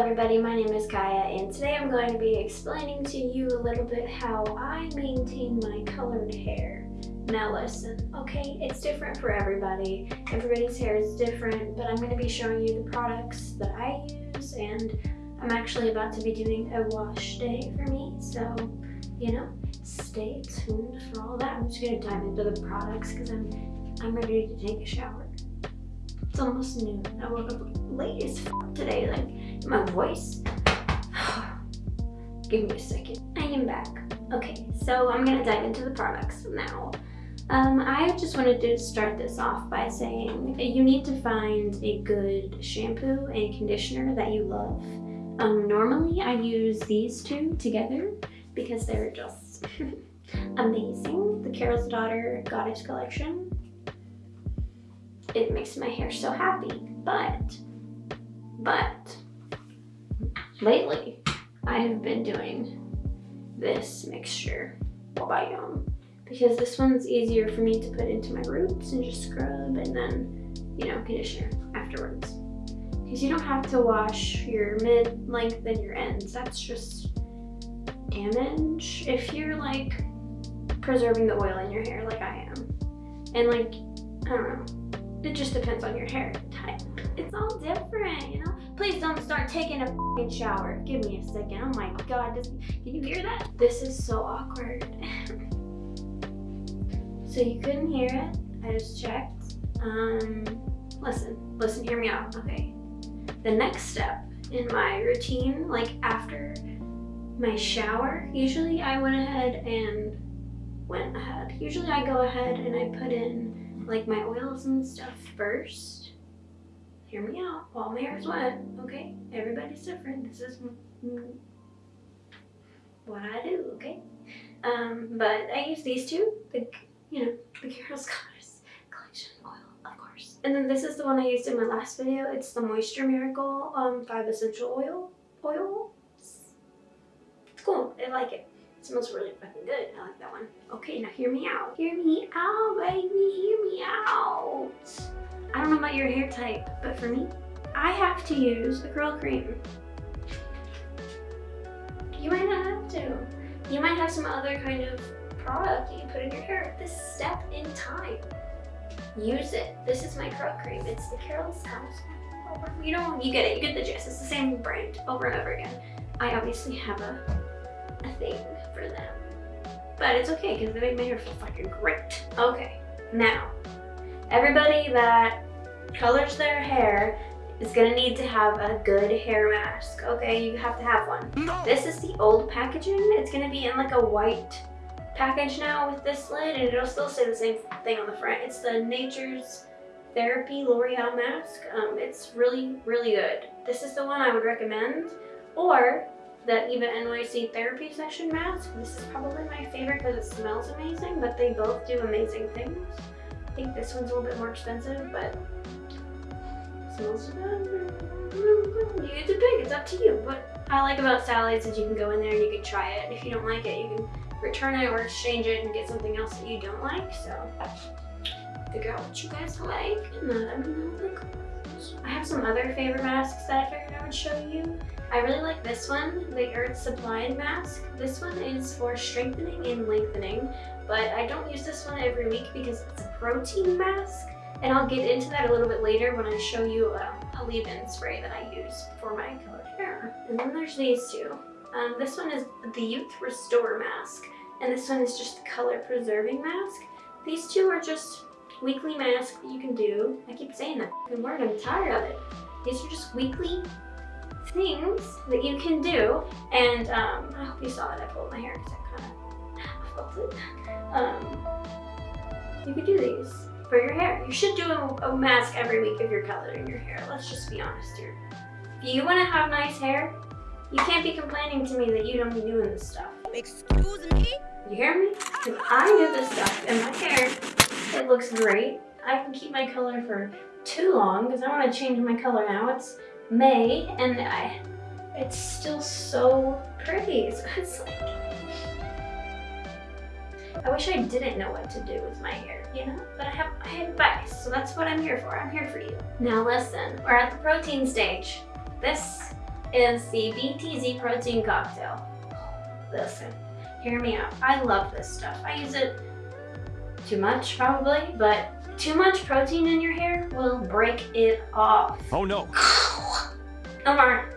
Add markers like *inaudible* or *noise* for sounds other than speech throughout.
everybody, my name is Kaya and today I'm going to be explaining to you a little bit how I maintain my colored hair. Now listen, okay, it's different for everybody. Everybody's hair is different, but I'm going to be showing you the products that I use and I'm actually about to be doing a wash day for me, so, you know, stay tuned for all that. I'm just going to dive into the products because I'm, I'm ready to take a shower. It's almost noon. I woke up late as today, like my voice. *sighs* Give me a second. I am back. Okay, so I'm gonna dive into the products now. Um, I just wanted to start this off by saying you need to find a good shampoo and conditioner that you love. Um, normally I use these two together because they're just *laughs* amazing. The Carol's Daughter Goddess Collection. It makes my hair so happy, but, but, lately I have been doing this mixture um because this one's easier for me to put into my roots and just scrub and then you know conditioner afterwards. Because you don't have to wash your mid length and your ends. That's just damage if you're like preserving the oil in your hair like I am. And like I don't know. It just depends on your hair type. It's all different, you know? Please don't start taking a shower. Give me a second. Oh my god, this, can you hear that? This is so awkward. so you couldn't hear it. I just checked. Um, listen, listen, hear me out, okay? The next step in my routine, like after my shower, usually I went ahead and went ahead. Usually I go ahead and I put in like my oils and stuff first hear me out. All is wet, okay? Everybody's different. This is what I do, okay? Um, but I use these two, the, you know, the Carol's Goddess Collection Oil, of course. And then this is the one I used in my last video. It's the Moisture Miracle um, 5 Essential Oil. Oil. It's cool. I like it. It smells really fucking good. I like that one. Okay, now hear me out. Hear me out, baby. Hear me out. I don't know about your hair type, but for me, I have to use a curl cream. You might not have to. You might have some other kind of product that you put in your hair. This step in time. Use it. This is my curl cream. It's the Carol's House. You know, you get it. You get the gist. It's the same brand over and over again. I obviously have a, a thing for them. But it's okay because they make my hair feel fucking great. Okay, now Everybody that colors their hair is gonna need to have a good hair mask, okay? You have to have one. No. This is the old packaging. It's gonna be in like a white package now with this lid and it'll still say the same thing on the front. It's the Nature's Therapy L'Oreal mask. Um, it's really, really good. This is the one I would recommend. Or the Eva NYC Therapy Session mask. This is probably my favorite because it smells amazing, but they both do amazing things. Think this one's a little bit more expensive, but smells good. It's a big, it's up to you. What I like about Sally's is you can go in there and you can try it. If you don't like it, you can return it or exchange it and get something else that you don't like. So figure out what you guys like and then let me know I have some other favorite masks that I figured I would show you. I really like this one, the Earth Supplied mask. This one is for strengthening and lengthening, but I don't use this one every week because it's a protein mask. And I'll get into that a little bit later when I show you a leave-in spray that I use for my colored hair. And then there's these two. Um, this one is the Youth Restore mask, and this one is just the color preserving mask. These two are just weekly masks that you can do. I keep saying that word, I'm tired of it. These are just weekly things that you can do. And um, I hope you saw that I pulled my hair because I kind of felt it. Um, you could do these for your hair. You should do a, a mask every week if you're coloring your hair. Let's just be honest here. If you want to have nice hair, you can't be complaining to me that you don't be doing this stuff. Excuse me? You hear me? Because I do this stuff in my hair it looks great. I can keep my color for too long because I want to change my color now. It's May and I, it's still so pretty. *laughs* So it's like, I wish I didn't know what to do with my hair, you know? But I have, I have advice, so that's what I'm here for. I'm here for you. Now listen, we're at the protein stage. This is the BTZ protein cocktail. Listen, hear me out. I love this stuff. I use it too much probably, but too much protein in your hair will break it off. Oh no. *sighs* Omar,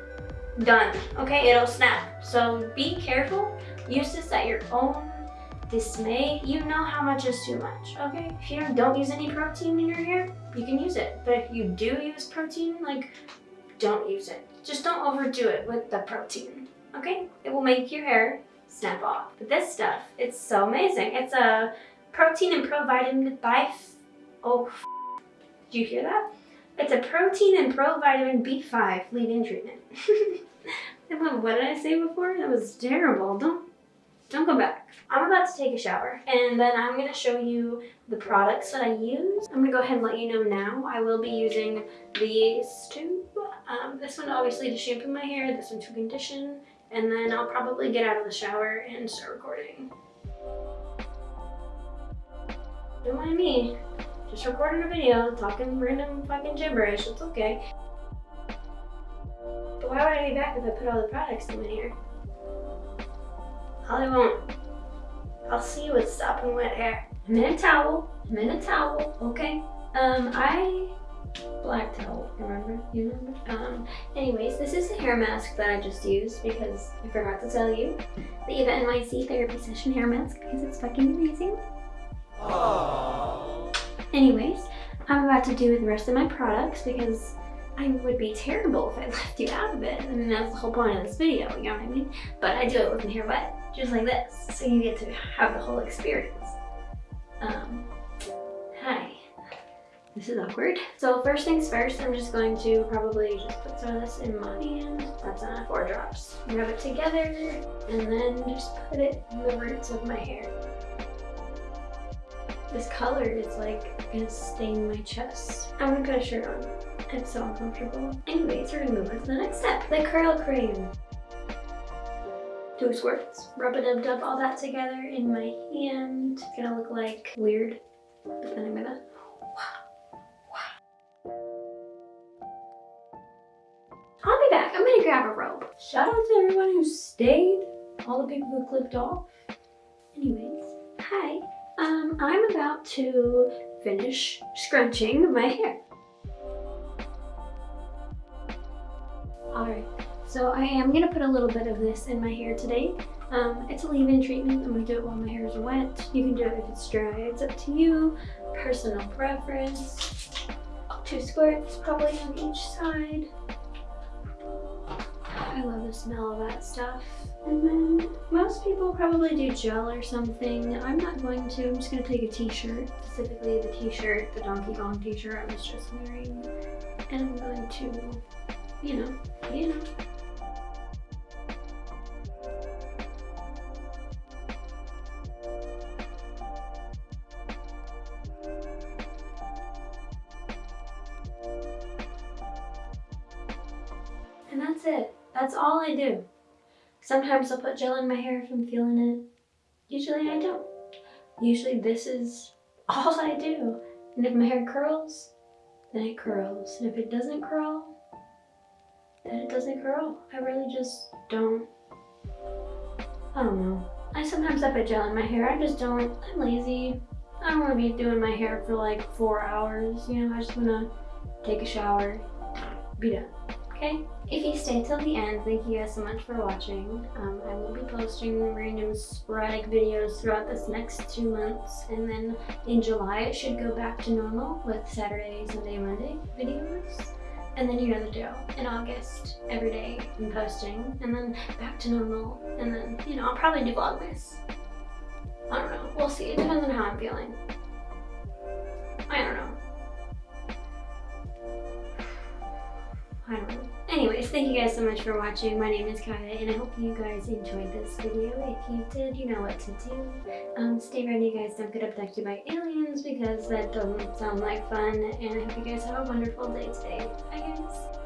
done. Okay, it'll snap. So be careful. Use this at your own dismay. You know how much is too much, okay? If you don't use any protein in your hair, you can use it. But if you do use protein, like, don't use it. Just don't overdo it with the protein, okay? It will make your hair snap off. But this stuff, it's so amazing. It's a protein and provitamin by, oh, did you hear that? It's a protein and provitamin B5 leave-in treatment. *laughs* what did I say before? That was terrible. Don't don't go back. I'm about to take a shower and then I'm going to show you the products that I use. I'm going to go ahead and let you know now. I will be using these two. Um, this one obviously to shampoo my hair, this one to condition, and then I'll probably get out of the shower and start recording. Don't mind me. Just recording a video, talking random fucking gibberish. It's okay. But why would I be back if I put all the products in here? Probably won't. I'll see you with sopping wet hair. I'm in a towel. I'm in a towel, okay? Um, I... Black towel, remember? You remember? Um, anyways, this is the hair mask that I just used because I forgot to tell you. The Eva NYC therapy session hair mask because it's fucking amazing. Anyways, I'm about to do the rest of my products because I would be terrible if I *laughs* left you out of it. I mean, that's the whole point of this video, you know what I mean? But I do it with my hair wet, just like this, so you get to have the whole experience. Um, hi. This is awkward. So first things first, I'm just going to probably just put some of this in my hand. That's enough, four drops. Rub it together, and then just put it in the roots of my hair. This color is like gonna stain my chest. I'm gonna put a shirt on. It's so uncomfortable. Anyways, we're gonna move on to the next step. The curl cream. Two squirts. Rub it dub dub all that together in my hand. It's gonna look like weird, but then I'm gonna I'll be back. I'm gonna grab a robe. Shout out to everyone who stayed, all the people who clicked off. Anyways, hi. I'm about to finish scrunching my hair. Alright, so I am going to put a little bit of this in my hair today. Um, it's a leave-in treatment. I'm going to do it while my hair is wet. You can do it if it's dry. It's up to you. Personal preference. Two squirts probably on each side. I love the smell of that stuff. And then most people probably do gel or something. I'm not going to. I'm just going to take a t-shirt, specifically the t-shirt, the Donkey Kong t-shirt I was just wearing. And I'm going to, you know, you know. That's all I do. Sometimes I'll put gel in my hair if I'm feeling it. Usually I don't. Usually this is all I do. And if my hair curls, then it curls. And if it doesn't curl, then it doesn't curl. I really just don't, I don't know. I sometimes I put gel in my hair. I just don't, I'm lazy. I don't want to be doing my hair for like four hours. You know, I just want to take a shower, be done okay? If you stay till the end, thank you guys so much for watching. Um, I will be posting random sporadic videos throughout this next two months, and then in July it should go back to normal with Saturday, Sunday, Monday videos. And then you know the drill. In August, every day I'm posting, and then back to normal, and then, you know, I'll probably do Vlogmas. I don't know. We'll see. It depends on how I'm feeling. I don't know. *sighs* I don't know. Anyways, thank you guys so much for watching. My name is Kaya, and I hope you guys enjoyed this video. If you did, you know what to do. Um, stay ready, guys. Don't get abducted by aliens because that doesn't sound like fun. And I hope you guys have a wonderful day today. Bye, guys.